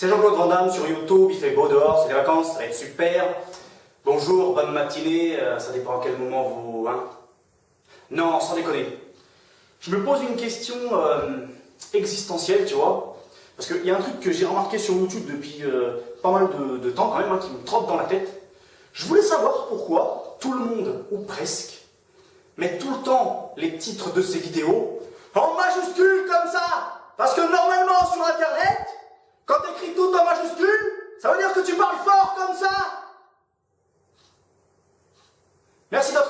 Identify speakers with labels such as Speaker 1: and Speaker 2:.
Speaker 1: C'est Jean-Claude Van Damme sur YouTube, il fait beau dehors, c'est les vacances, ça va être super. Bonjour, bonne matinée, euh, ça dépend à quel moment vous... Hein non, sans déconner. Je me pose une question euh, existentielle, tu vois. Parce qu'il y a un truc que j'ai remarqué sur YouTube depuis euh, pas mal de, temps quand même, hein, qui me trotte dans la tête. Je voulais savoir pourquoi tout le monde, ou presque, met tout le temps les titres de ses vidéos en majuscule comme ça Parce que normalement sur majuscule Ça veut dire que tu parles fort comme ça Merci d'avoir